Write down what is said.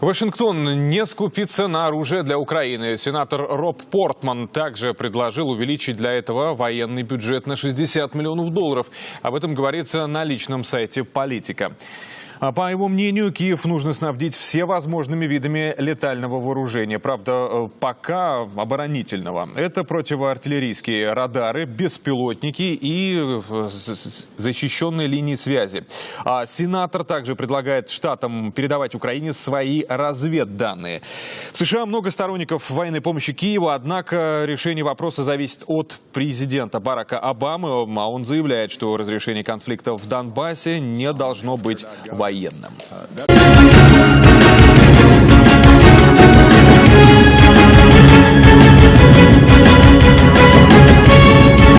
Вашингтон не скупится на оружие для Украины. Сенатор Роб Портман также предложил увеличить для этого военный бюджет на 60 миллионов долларов. Об этом говорится на личном сайте «Политика». А По его мнению, Киев нужно снабдить все возможными видами летального вооружения. Правда, э, пока оборонительного. Это противоартиллерийские радары, беспилотники и э, защищенные линии связи. А сенатор также предлагает штатам передавать Украине свои разведданные. В США много сторонников военной помощи Киеву, однако решение вопроса зависит от президента Барака Обамы, а он заявляет, что разрешение конфликта в Донбассе не должно быть военным.